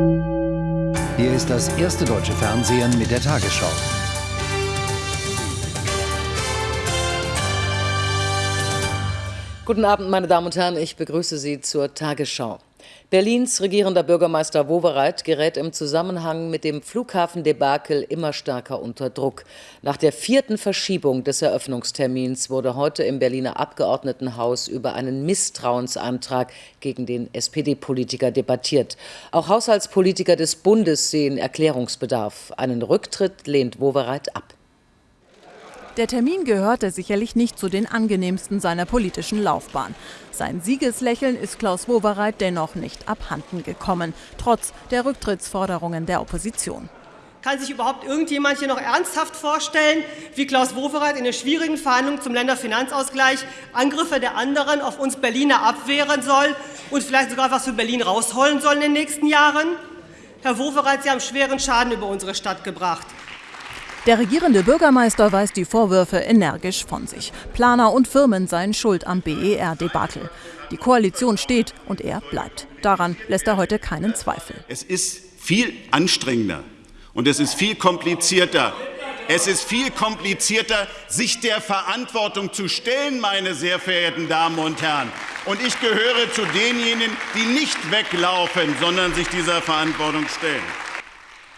Hier ist das erste deutsche Fernsehen mit der Tagesschau. Guten Abend, meine Damen und Herren. Ich begrüße Sie zur Tagesschau. Berlins regierender Bürgermeister Wowereit gerät im Zusammenhang mit dem Flughafendebakel immer stärker unter Druck. Nach der vierten Verschiebung des Eröffnungstermins wurde heute im Berliner Abgeordnetenhaus über einen Misstrauensantrag gegen den SPD-Politiker debattiert. Auch Haushaltspolitiker des Bundes sehen Erklärungsbedarf. Einen Rücktritt lehnt Wowereit ab. Der Termin gehörte sicherlich nicht zu den angenehmsten seiner politischen Laufbahn. Sein Siegeslächeln ist Klaus Wowereit dennoch nicht abhanden gekommen, trotz der Rücktrittsforderungen der Opposition. Kann sich überhaupt irgendjemand hier noch ernsthaft vorstellen, wie Klaus Wowereit in den schwierigen Verhandlungen zum Länderfinanzausgleich Angriffe der anderen auf uns Berliner abwehren soll und vielleicht sogar was für Berlin rausholen soll in den nächsten Jahren? Herr Wowereit, Sie haben schweren Schaden über unsere Stadt gebracht. Der regierende Bürgermeister weist die Vorwürfe energisch von sich. Planer und Firmen seien schuld am BER-Debakel. Die Koalition steht und er bleibt. Daran lässt er heute keinen Zweifel. Es ist viel anstrengender und es ist viel komplizierter. Es ist viel komplizierter, sich der Verantwortung zu stellen, meine sehr verehrten Damen und Herren. Und ich gehöre zu denjenigen, die nicht weglaufen, sondern sich dieser Verantwortung stellen.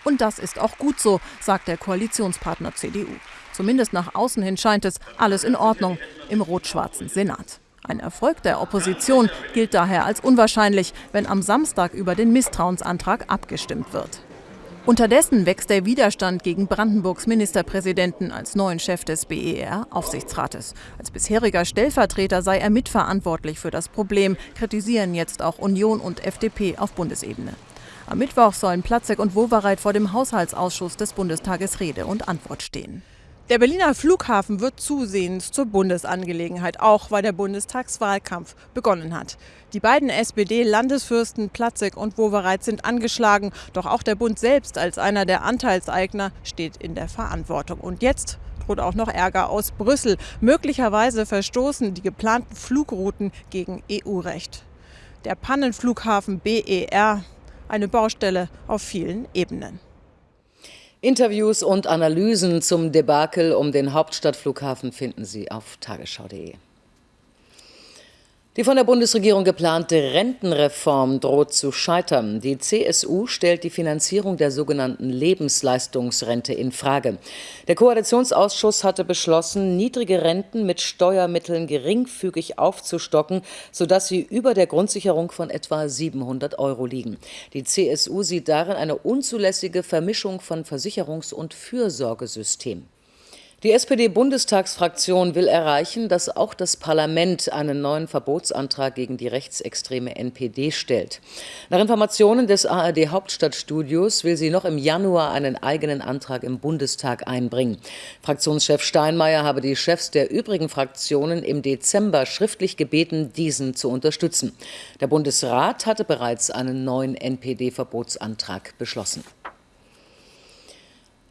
Und das ist auch gut so, sagt der Koalitionspartner CDU. Zumindest nach außen hin scheint es alles in Ordnung im rot-schwarzen Senat. Ein Erfolg der Opposition gilt daher als unwahrscheinlich, wenn am Samstag über den Misstrauensantrag abgestimmt wird. Unterdessen wächst der Widerstand gegen Brandenburgs Ministerpräsidenten als neuen Chef des BER-Aufsichtsrates. Als bisheriger Stellvertreter sei er mitverantwortlich für das Problem, kritisieren jetzt auch Union und FDP auf Bundesebene. Am Mittwoch sollen Platzek und Wowereit vor dem Haushaltsausschuss des Bundestages Rede und Antwort stehen. Der Berliner Flughafen wird zusehends zur Bundesangelegenheit, auch weil der Bundestagswahlkampf begonnen hat. Die beiden SPD-Landesfürsten Platzek und Wowereit sind angeschlagen, doch auch der Bund selbst als einer der Anteilseigner steht in der Verantwortung. Und jetzt droht auch noch Ärger aus Brüssel. Möglicherweise verstoßen die geplanten Flugrouten gegen EU-Recht. Der Pannenflughafen BER eine Baustelle auf vielen Ebenen. Interviews und Analysen zum Debakel um den Hauptstadtflughafen finden Sie auf tagesschau.de. Die von der Bundesregierung geplante Rentenreform droht zu scheitern. Die CSU stellt die Finanzierung der sogenannten Lebensleistungsrente in Frage. Der Koalitionsausschuss hatte beschlossen, niedrige Renten mit Steuermitteln geringfügig aufzustocken, sodass sie über der Grundsicherung von etwa 700 Euro liegen. Die CSU sieht darin eine unzulässige Vermischung von Versicherungs- und Fürsorgesystem. Die SPD-Bundestagsfraktion will erreichen, dass auch das Parlament einen neuen Verbotsantrag gegen die rechtsextreme NPD stellt. Nach Informationen des ARD Hauptstadtstudios will sie noch im Januar einen eigenen Antrag im Bundestag einbringen. Fraktionschef Steinmeier habe die Chefs der übrigen Fraktionen im Dezember schriftlich gebeten, diesen zu unterstützen. Der Bundesrat hatte bereits einen neuen NPD-Verbotsantrag beschlossen.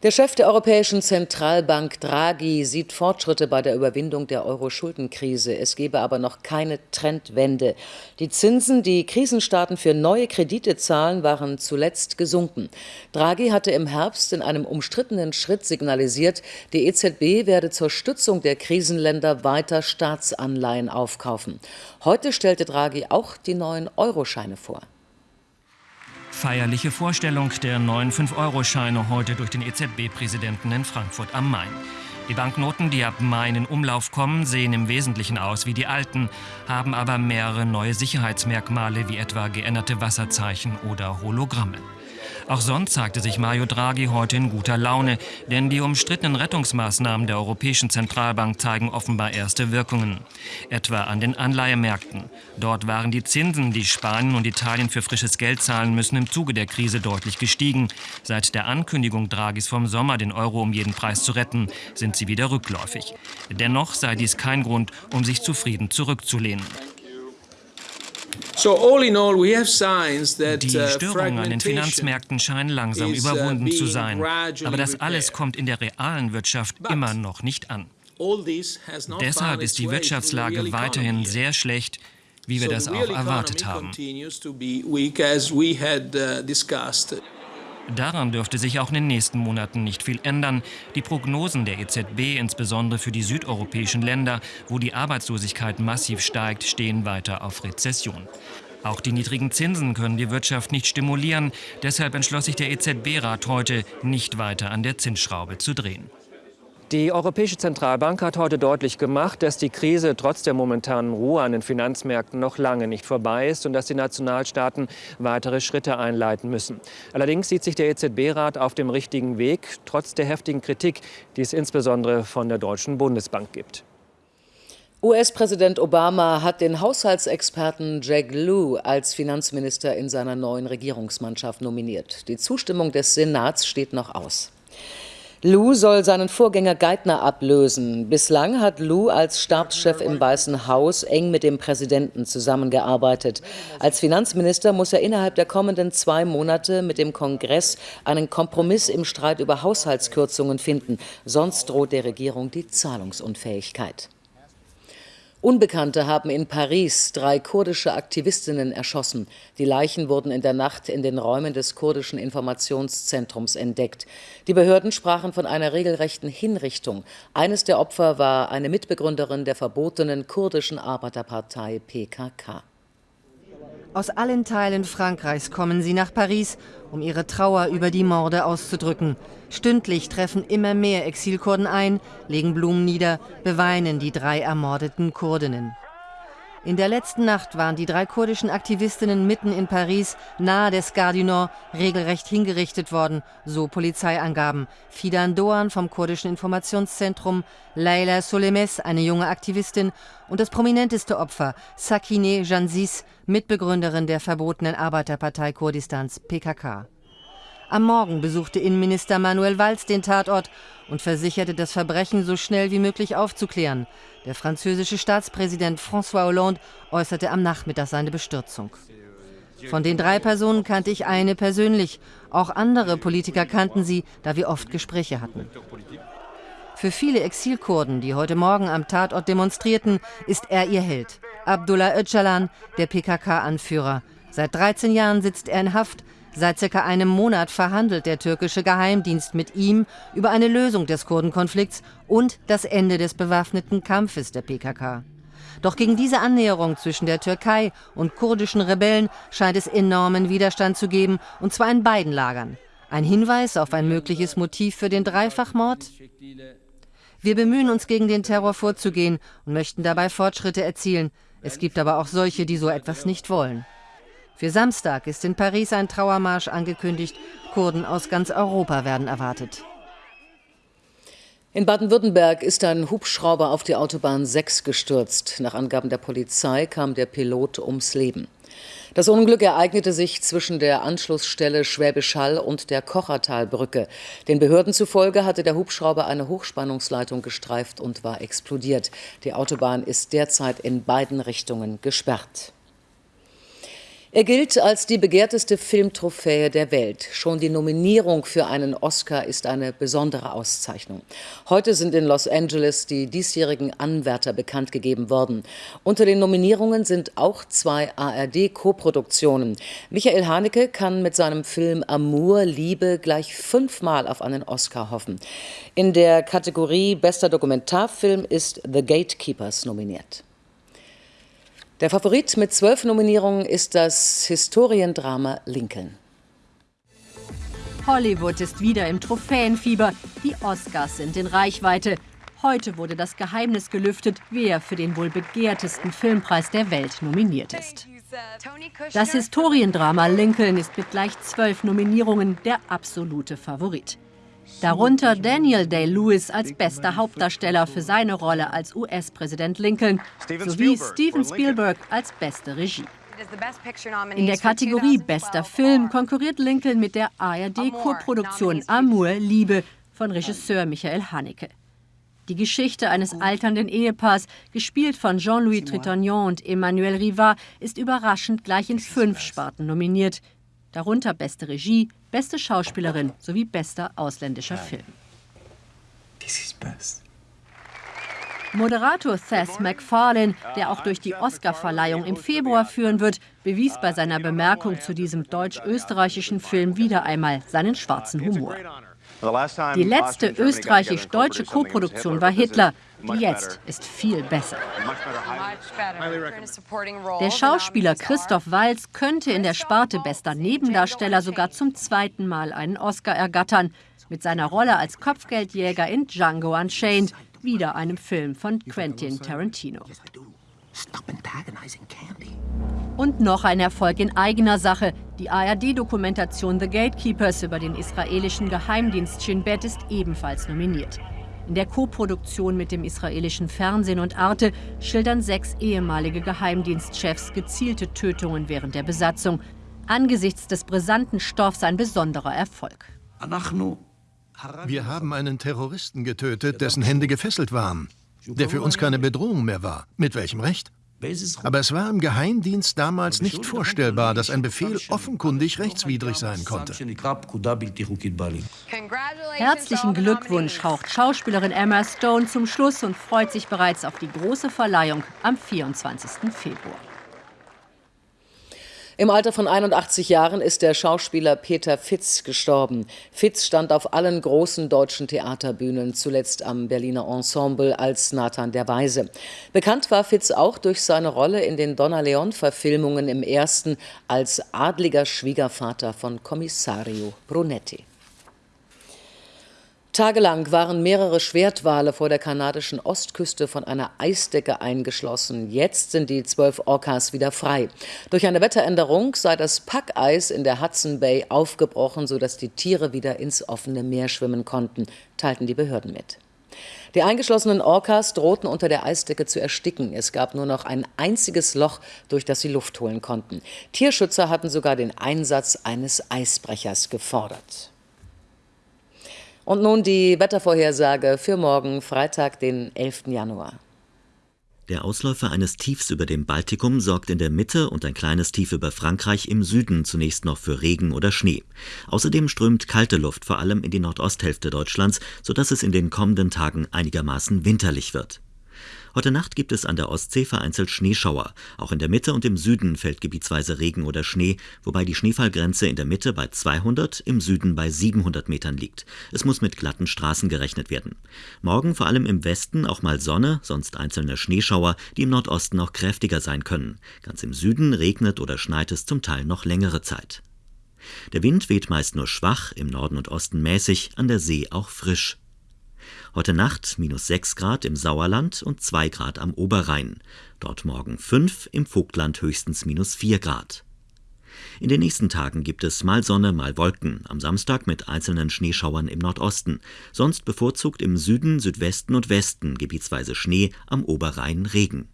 Der Chef der Europäischen Zentralbank Draghi sieht Fortschritte bei der Überwindung der Euro-Schuldenkrise. Es gebe aber noch keine Trendwende. Die Zinsen, die Krisenstaaten für neue Kredite zahlen, waren zuletzt gesunken. Draghi hatte im Herbst in einem umstrittenen Schritt signalisiert, die EZB werde zur Stützung der Krisenländer weiter Staatsanleihen aufkaufen. Heute stellte Draghi auch die neuen Euroscheine vor. Feierliche Vorstellung der neuen 5-Euro-Scheine heute durch den EZB-Präsidenten in Frankfurt am Main. Die Banknoten, die ab Mai in Umlauf kommen, sehen im Wesentlichen aus wie die alten, haben aber mehrere neue Sicherheitsmerkmale wie etwa geänderte Wasserzeichen oder Hologramme. Auch sonst zeigte sich Mario Draghi heute in guter Laune, denn die umstrittenen Rettungsmaßnahmen der Europäischen Zentralbank zeigen offenbar erste Wirkungen. Etwa an den Anleihemärkten. Dort waren die Zinsen, die Spanien und Italien für frisches Geld zahlen müssen, im Zuge der Krise deutlich gestiegen. Seit der Ankündigung Draghis vom Sommer, den Euro um jeden Preis zu retten, sind sie wieder rückläufig. Dennoch sei dies kein Grund, um sich zufrieden zurückzulehnen. Die uh, Störungen an den Finanzmärkten scheinen langsam uh, überwunden zu sein. Aber das alles kommt in der realen Wirtschaft immer noch nicht an. Deshalb ist die Wirtschaftslage weiterhin sehr schlecht. wie wir das auch erwartet haben. Daran dürfte sich auch in den nächsten Monaten nicht viel ändern. Die Prognosen der EZB, insbesondere für die südeuropäischen Länder, wo die Arbeitslosigkeit massiv steigt, stehen weiter auf Rezession. Auch die niedrigen Zinsen können die Wirtschaft nicht stimulieren. Deshalb entschloss sich der EZB-Rat heute, nicht weiter an der Zinsschraube zu drehen. Die Europäische Zentralbank hat heute deutlich gemacht, dass die Krise trotz der momentanen Ruhe an den Finanzmärkten noch lange nicht vorbei ist und dass die Nationalstaaten weitere Schritte einleiten müssen. Allerdings sieht sich der EZB-Rat auf dem richtigen Weg, trotz der heftigen Kritik, die es insbesondere von der Deutschen Bundesbank gibt. US-Präsident Obama hat den Haushaltsexperten Jack Lew als Finanzminister in seiner neuen Regierungsmannschaft nominiert. Die Zustimmung des Senats steht noch aus. Lou soll seinen Vorgänger Geithner ablösen. Bislang hat Lou als Stabschef im Weißen Haus eng mit dem Präsidenten zusammengearbeitet. Als Finanzminister muss er innerhalb der kommenden zwei Monate mit dem Kongress einen Kompromiss im Streit über Haushaltskürzungen finden. Sonst droht der Regierung die Zahlungsunfähigkeit. Unbekannte haben in Paris drei kurdische Aktivistinnen erschossen. Die Leichen wurden in der Nacht in den Räumen des kurdischen Informationszentrums entdeckt. Die Behörden sprachen von einer regelrechten Hinrichtung. Eines der Opfer war eine Mitbegründerin der verbotenen kurdischen Arbeiterpartei PKK. Aus allen Teilen Frankreichs kommen sie nach Paris, um ihre Trauer über die Morde auszudrücken. Stündlich treffen immer mehr Exilkurden ein, legen Blumen nieder, beweinen die drei ermordeten Kurdinnen. In der letzten Nacht waren die drei kurdischen Aktivistinnen mitten in Paris, nahe des Gare regelrecht hingerichtet worden, so Polizeiangaben. Fidan Doğan vom kurdischen Informationszentrum, Leila Solemes, eine junge Aktivistin, und das prominenteste Opfer, Sakine Jansis, Mitbegründerin der verbotenen Arbeiterpartei Kurdistans, PKK. Am Morgen besuchte Innenminister Manuel Valls den Tatort und versicherte, das Verbrechen so schnell wie möglich aufzuklären. Der französische Staatspräsident François Hollande äußerte am Nachmittag seine Bestürzung. Von den drei Personen kannte ich eine persönlich. Auch andere Politiker kannten sie, da wir oft Gespräche hatten. Für viele Exilkurden, die heute Morgen am Tatort demonstrierten, ist er ihr Held. Abdullah Öcalan, der PKK-Anführer. Seit 13 Jahren sitzt er in Haft, Seit circa einem Monat verhandelt der türkische Geheimdienst mit ihm über eine Lösung des Kurdenkonflikts und das Ende des bewaffneten Kampfes der PKK. Doch gegen diese Annäherung zwischen der Türkei und kurdischen Rebellen scheint es enormen Widerstand zu geben, und zwar in beiden Lagern. Ein Hinweis auf ein mögliches Motiv für den Dreifachmord? Wir bemühen uns gegen den Terror vorzugehen und möchten dabei Fortschritte erzielen. Es gibt aber auch solche, die so etwas nicht wollen. Für Samstag ist in Paris ein Trauermarsch angekündigt. Kurden aus ganz Europa werden erwartet. In Baden-Württemberg ist ein Hubschrauber auf die Autobahn 6 gestürzt. Nach Angaben der Polizei kam der Pilot ums Leben. Das Unglück ereignete sich zwischen der Anschlussstelle Schwäbisch Hall und der Kochertalbrücke. Den Behörden zufolge hatte der Hubschrauber eine Hochspannungsleitung gestreift und war explodiert. Die Autobahn ist derzeit in beiden Richtungen gesperrt. Er gilt als die begehrteste Filmtrophäe der Welt. Schon die Nominierung für einen Oscar ist eine besondere Auszeichnung. Heute sind in Los Angeles die diesjährigen Anwärter bekannt gegeben worden. Unter den Nominierungen sind auch zwei ARD-Koproduktionen. Michael Haneke kann mit seinem Film Amour, Liebe gleich fünfmal auf einen Oscar hoffen. In der Kategorie Bester Dokumentarfilm ist The Gatekeepers nominiert. Der Favorit mit zwölf Nominierungen ist das Historiendrama Lincoln. Hollywood ist wieder im Trophäenfieber. Die Oscars sind in Reichweite. Heute wurde das Geheimnis gelüftet, wer für den wohl begehrtesten Filmpreis der Welt nominiert ist. Das Historiendrama Lincoln ist mit gleich zwölf Nominierungen der absolute Favorit. Darunter Daniel Day-Lewis als bester Hauptdarsteller für seine Rolle als US-Präsident Lincoln sowie Steven Spielberg als beste Regie. In der Kategorie Bester Film konkurriert Lincoln mit der ARD-Koproduktion Amour, Liebe von Regisseur Michael Haneke. Die Geschichte eines alternden Ehepaars, gespielt von Jean-Louis Trintignant und Emmanuel Rivard, ist überraschend gleich in fünf Sparten nominiert, darunter beste Regie, beste Schauspielerin sowie bester ausländischer Film. Moderator Seth MacFarlane, der auch durch die Oscarverleihung im Februar führen wird, bewies bei seiner Bemerkung zu diesem deutsch-österreichischen Film wieder einmal seinen schwarzen Humor. Die letzte österreichisch-deutsche Koproduktion war Hitler. Die jetzt ist viel besser. Der Schauspieler Christoph Walz könnte in der Sparte bester Nebendarsteller sogar zum zweiten Mal einen Oscar ergattern. Mit seiner Rolle als Kopfgeldjäger in Django Unchained, wieder einem Film von Quentin Tarantino. Und noch ein Erfolg in eigener Sache. Die ARD-Dokumentation The Gatekeepers über den israelischen Geheimdienst Shin Bet ist ebenfalls nominiert. In der Koproduktion mit dem israelischen Fernsehen und Arte schildern sechs ehemalige Geheimdienstchefs gezielte Tötungen während der Besatzung. Angesichts des brisanten Stoffs ein besonderer Erfolg. Wir haben einen Terroristen getötet, dessen Hände gefesselt waren, der für uns keine Bedrohung mehr war. Mit welchem Recht? Aber es war im Geheimdienst damals nicht vorstellbar, dass ein Befehl offenkundig rechtswidrig sein konnte. Herzlichen Glückwunsch haucht Schauspielerin Emma Stone zum Schluss und freut sich bereits auf die große Verleihung am 24. Februar. Im Alter von 81 Jahren ist der Schauspieler Peter Fitz gestorben. Fitz stand auf allen großen deutschen Theaterbühnen, zuletzt am Berliner Ensemble als Nathan der Weise. Bekannt war Fitz auch durch seine Rolle in den Donna Leon-Verfilmungen im ersten als adliger Schwiegervater von Kommissario Brunetti. Tagelang waren mehrere Schwertwale vor der kanadischen Ostküste von einer Eisdecke eingeschlossen. Jetzt sind die zwölf Orcas wieder frei. Durch eine Wetteränderung sei das Packeis in der Hudson Bay aufgebrochen, sodass die Tiere wieder ins offene Meer schwimmen konnten, teilten die Behörden mit. Die eingeschlossenen Orcas drohten unter der Eisdecke zu ersticken. Es gab nur noch ein einziges Loch, durch das sie Luft holen konnten. Tierschützer hatten sogar den Einsatz eines Eisbrechers gefordert. Und nun die Wettervorhersage für morgen, Freitag, den 11. Januar. Der Ausläufer eines Tiefs über dem Baltikum sorgt in der Mitte und ein kleines Tief über Frankreich im Süden zunächst noch für Regen oder Schnee. Außerdem strömt kalte Luft vor allem in die Nordosthälfte Deutschlands, sodass es in den kommenden Tagen einigermaßen winterlich wird. Heute Nacht gibt es an der Ostsee vereinzelt Schneeschauer. Auch in der Mitte und im Süden fällt gebietsweise Regen oder Schnee, wobei die Schneefallgrenze in der Mitte bei 200, im Süden bei 700 Metern liegt. Es muss mit glatten Straßen gerechnet werden. Morgen vor allem im Westen auch mal Sonne, sonst einzelne Schneeschauer, die im Nordosten auch kräftiger sein können. Ganz im Süden regnet oder schneit es zum Teil noch längere Zeit. Der Wind weht meist nur schwach, im Norden und Osten mäßig, an der See auch frisch. Heute Nacht minus 6 Grad im Sauerland und 2 Grad am Oberrhein. Dort morgen 5, im Vogtland höchstens minus 4 Grad. In den nächsten Tagen gibt es mal Sonne, mal Wolken, am Samstag mit einzelnen Schneeschauern im Nordosten, sonst bevorzugt im Süden, Südwesten und Westen gebietsweise Schnee, am Oberrhein Regen.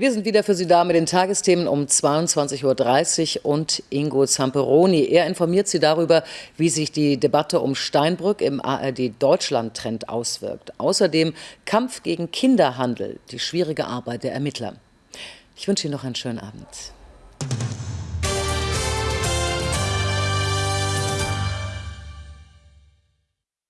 Wir sind wieder für Sie da mit den Tagesthemen um 22.30 Uhr und Ingo Zamperoni. Er informiert Sie darüber, wie sich die Debatte um Steinbrück im ARD-Deutschland-Trend auswirkt. Außerdem Kampf gegen Kinderhandel, die schwierige Arbeit der Ermittler. Ich wünsche Ihnen noch einen schönen Abend.